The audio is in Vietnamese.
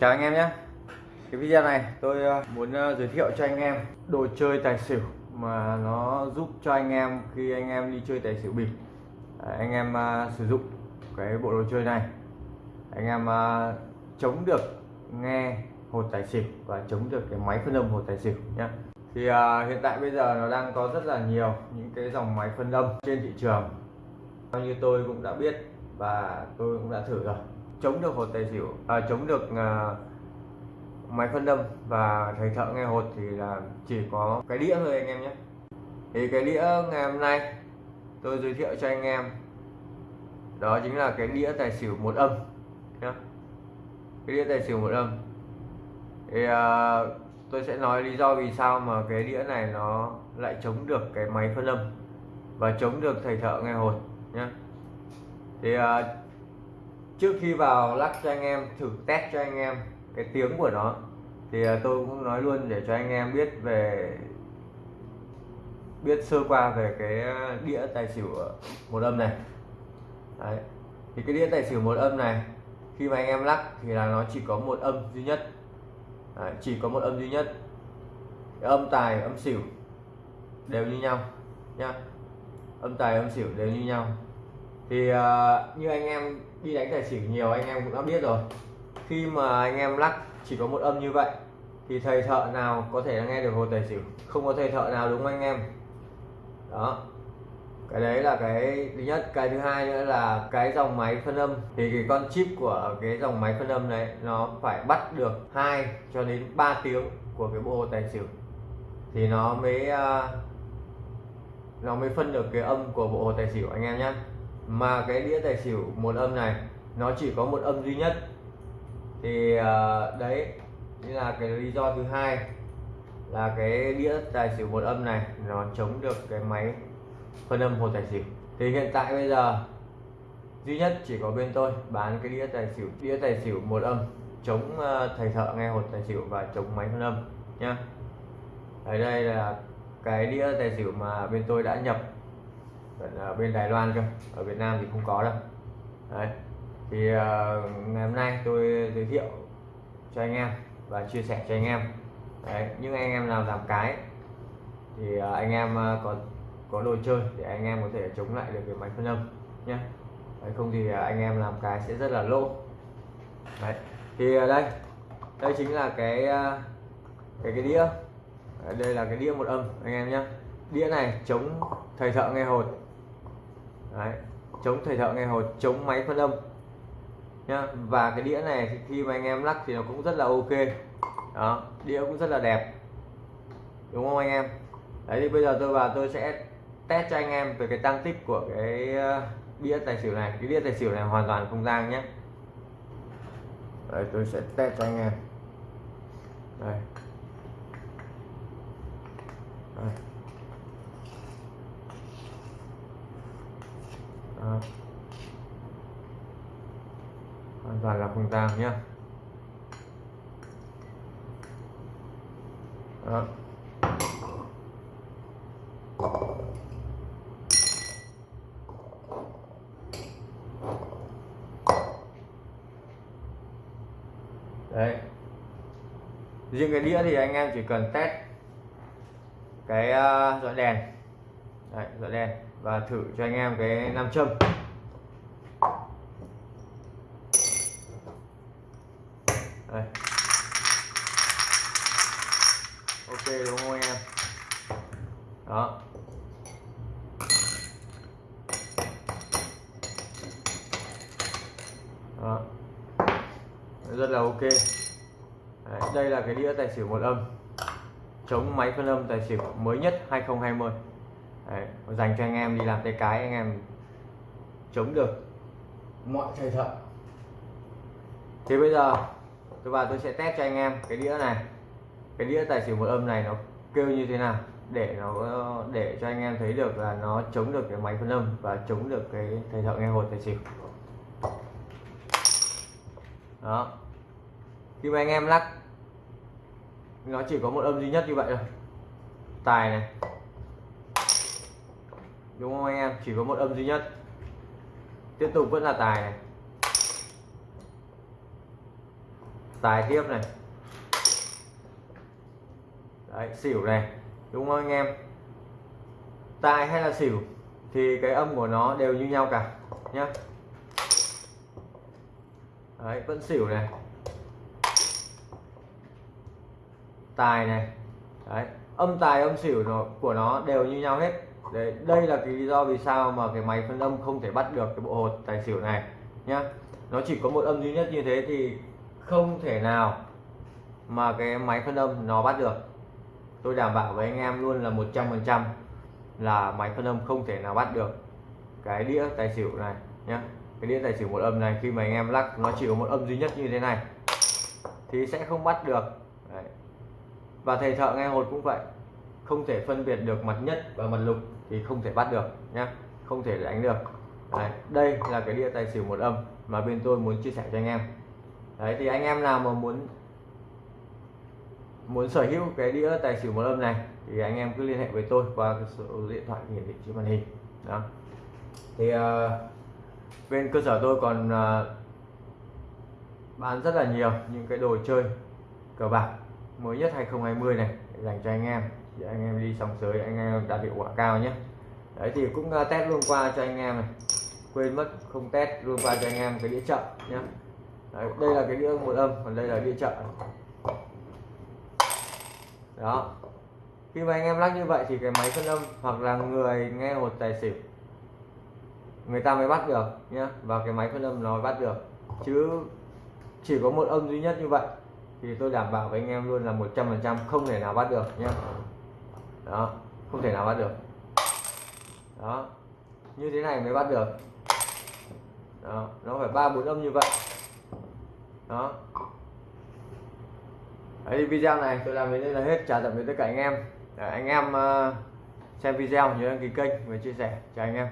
Chào anh em nhé. Cái video này tôi ờ, muốn ờ, giới thiệu cho anh em đồ chơi tài xỉu mà nó giúp cho anh em khi anh em đi chơi tài xỉu bịp. Anh em ờ, sử dụng cái bộ đồ chơi này. Anh em chống được nghe hột tài xỉu và chống được cái máy phân âm hột tài xỉu nhé. Thì hiện tại bây giờ nó đang có rất là nhiều những cái dòng máy phân âm trên thị trường. Theo như tôi cũng đã biết và tôi cũng đã thử rồi chống được hột tài xỉu à, chống được à, máy phân âm và thầy thợ nghe hột thì là chỉ có cái đĩa thôi anh em nhé. Thì cái đĩa ngày hôm nay tôi giới thiệu cho anh em đó chính là cái đĩa tài xỉu một âm nhá. Cái đĩa tài xỉu một âm. Thì à, tôi sẽ nói lý do vì sao mà cái đĩa này nó lại chống được cái máy phân âm và chống được thầy thợ nghe hột nhé thì à, trước khi vào lắc cho anh em thử test cho anh em cái tiếng của nó thì à, tôi cũng nói luôn để cho anh em biết về biết sơ qua về cái à, đĩa tài xỉu một âm này. Đấy. thì cái đĩa tài xỉu một âm này khi mà anh em lắc thì là nó chỉ có một âm duy nhất. Đấy, chỉ có một âm duy nhất. Cái âm tài âm xỉu đều như nhau nhá. Âm tài âm xỉu đều như nhau thì uh, như anh em đi đánh tài xỉu nhiều anh em cũng đã biết rồi. Khi mà anh em lắc chỉ có một âm như vậy thì thầy thợ nào có thể nghe được hồ tài xỉu? Không có thầy thợ nào đúng không anh em? Đó. Cái đấy là cái thứ nhất. Cái thứ hai nữa là cái dòng máy phân âm. Thì cái con chip của cái dòng máy phân âm này nó phải bắt được 2 cho đến 3 tiếng của cái bộ hồ tài xỉu. Thì nó mới uh, nó mới phân được cái âm của bộ hồ tài xỉu anh em nhé mà cái đĩa tài xỉu một âm này nó chỉ có một âm duy nhất. Thì uh, đấy như là cái lý do thứ hai là cái đĩa tài xỉu một âm này nó chống được cái máy phân âm hột tài xỉu. Thì hiện tại bây giờ duy nhất chỉ có bên tôi bán cái đĩa tài xỉu đĩa tài xỉu một âm chống uh, thầy thợ nghe hột tài xỉu và chống máy phân âm nhá. Ở đây là cái đĩa tài xỉu mà bên tôi đã nhập ở bên Đài Loan cơ ở Việt Nam thì không có đâu. Đấy thì uh, ngày hôm nay tôi giới thiệu cho anh em và chia sẻ cho anh em. Đấy những anh em nào làm cái thì uh, anh em uh, có có đồ chơi để anh em có thể chống lại được cái máy phân âm nhé. Đấy, không thì uh, anh em làm cái sẽ rất là lỗ. Đấy thì uh, đây đây chính là cái uh, cái cái đĩa. Đây là cái đĩa một âm anh em nhé. Đĩa này chống thầy thợ nghe hột. Đấy, chống thầy thợ nghe hồi chống máy phân âm. Nhá và cái đĩa này thì khi mà anh em lắc thì nó cũng rất là ok. Đó đĩa cũng rất là đẹp. Đúng không anh em? Đấy thì bây giờ tôi vào tôi sẽ test cho anh em về cái tăng tích của cái ờ, đĩa tài xỉu này. Cái đĩa tài xỉu này hoàn toàn không gian nhé đấy tôi sẽ test cho anh em. Đây. Đây. Đó. hoàn toàn là không tang nhé Đó. Ờ. đấy riêng cái đĩa thì anh em chỉ cần test cái uh, đèn đấy, đèn và thử cho anh em cái nam châm. Đây. Ok đúng không anh em? Đó. Đó. Rất là ok. Đấy, đây là cái đĩa tài xỉu một âm. Chống máy phân âm tài xỉu mới nhất 2020 Đấy, dành cho anh em đi làm tay cái anh em chống được. Mọi thầy thợ. Thì bây giờ tôi vào tôi sẽ test cho anh em cái đĩa này. Cái đĩa tài xỉu một âm này nó kêu như thế nào để nó để cho anh em thấy được là nó chống được cái máy phân âm và chống được cái thầy thợ nghe hột tài xỉu. Đó. Khi mà anh em lắc nó chỉ có một âm duy nhất như vậy thôi. Tài này đúng không anh em? Chỉ có một âm duy nhất. Tiếp tục vẫn là tài này. Tài tiếp này. Đấy, xỉu này. Đúng không anh em? Tài hay là xỉu thì cái âm của nó đều như nhau cả, nhá. Đấy, vẫn xỉu này. Tài này. Đấy, âm tài, âm xỉu nó, của nó đều như nhau hết đây, đây là cái lý do vì sao mà cái máy phân âm không thể bắt được cái bộ hột tài xỉu này nhá. Nó chỉ có một âm duy nhất như thế thì không thể nào mà cái máy phân âm nó bắt được. Tôi đảm bảo với anh em luôn là 100% là máy phân âm không thể nào bắt được cái đĩa tài xỉu này nhé cái đĩa tài xỉu một âm này khi mà anh em lắc nó chỉ có một âm duy nhất như thế này thì sẽ không bắt được. Đấy. và thầy thợ nghe hột cũng vậy không thể phân biệt được mặt nhất và mặt lục thì không thể bắt được nhé không thể đánh được. Đấy. đây là cái đĩa tài xỉu một âm mà bên tôi muốn chia sẻ cho anh em. Đấy thì anh em nào mà muốn muốn sở hữu cái đĩa tài xỉu một âm này thì anh em cứ liên hệ với tôi qua cái số điện thoại hiển thị trên màn hình. Đó. Thì uh, bên cơ sở tôi còn uh, bán rất là nhiều những cái đồ chơi cờ bạc mới nhất 2020 này dành cho anh em thì anh em đi sòng sới anh em đạt hiệu quả cao nhé. Đấy thì cũng ờ, test luôn qua cho anh em này. Quên mất không test luôn qua cho anh em cái đĩa chậm nhé. Đấy, đây là cái đĩa một âm còn đây là đĩa chậm đó. Khi mà anh em lắc như vậy thì cái máy phân âm hoặc là người nghe một tài xỉu người ta mới bắt được nhá và cái máy phân âm nó bắt được. Chứ chỉ có một âm duy nhất như vậy thì tôi đảm bảo với anh em luôn là 100% không thể nào bắt được nhá đó không thể nào bắt được. Đó như thế này mới bắt được. Đó nó phải ba bốn âm như vậy. Đó. Đấy, video này tôi làm đến đây là hết. Chào tạm biệt tất cả anh em. Để anh em uh, xem video nhớ đăng ký kênh và chia sẻ. Chào anh em.